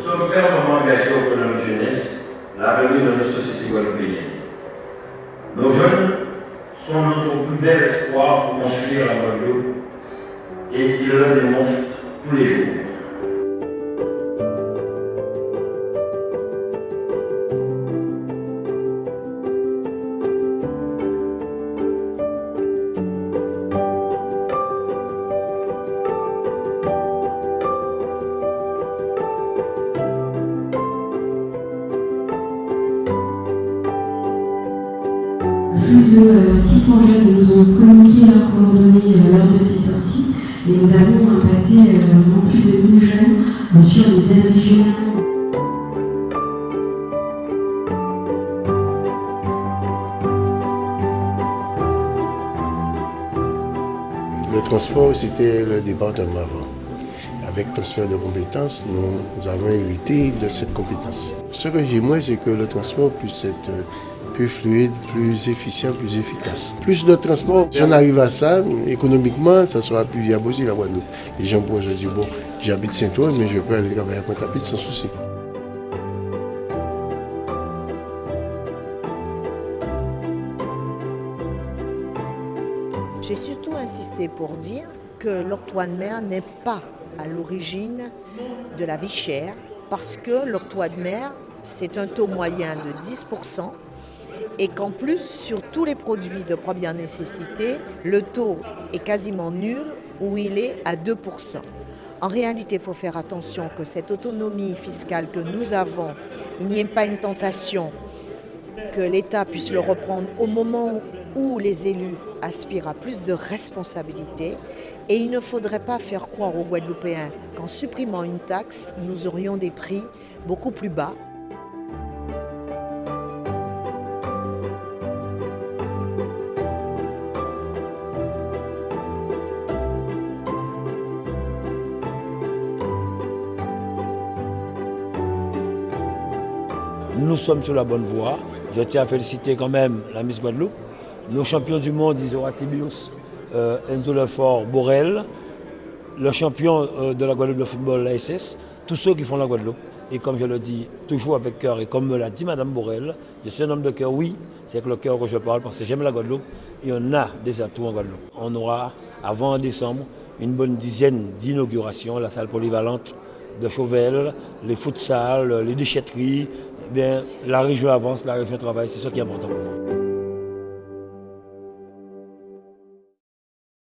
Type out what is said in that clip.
Nous sommes fermement engagés auprès de notre jeunesse, l'avenir de notre société guadeloupéenne. Nos jeunes sont notre plus bel espoir pour construire la Guadeloupe et ils le démontrent tous les jours. Plus de 600 jeunes nous ont communiqué leurs coordonnées lors de ces sorties et nous avons impacté vraiment plus de 1000 jeunes sur les aides régionales. Le transport, c'était le département avant. Avec transfert de compétences, nous, avons hérité de cette compétence. Ce que j'ai moins, c'est que le transport puisse être plus fluide, plus efficient, plus efficace. Plus de transport, si on arrive à ça, économiquement, ça sera plus viable aussi Guadeloupe. Les gens pourront se dire, bon, j'habite Saint-Ouen, mais je peux aller travailler à Pointe-à-Pitre sans souci. J'ai surtout insisté pour dire que l'octroi de mer n'est pas à l'origine de la vie chère, parce que l'octroi de mer, c'est un taux moyen de 10%, et qu'en plus, sur tous les produits de première nécessité, le taux est quasiment nul ou il est à 2%. En réalité, il faut faire attention que cette autonomie fiscale que nous avons, il n'y ait pas une tentation que l'État puisse le reprendre au moment où les élus aspirent à plus de responsabilités et il ne faudrait pas faire croire aux Guadeloupéens qu'en supprimant une taxe, nous aurions des prix beaucoup plus bas. Nous sommes sur la bonne voie. Je tiens à féliciter quand même la Miss Guadeloupe. Nos champions du monde, Isoratibius, euh, Enzo Lefort, Borel, le champion euh, de la Guadeloupe de football, l'ASS, tous ceux qui font la Guadeloupe. Et comme je le dis, toujours avec cœur, et comme me l'a dit Madame Borel, je suis un homme de cœur, oui, c'est avec le cœur que je parle, parce que j'aime la Guadeloupe, et on a des atouts en Guadeloupe. On aura, avant décembre, une bonne dizaine d'inaugurations, la salle polyvalente de Chauvel, les futsal, les déchetteries, bien, la région avance, la région travaille, c'est ça qui est important pour.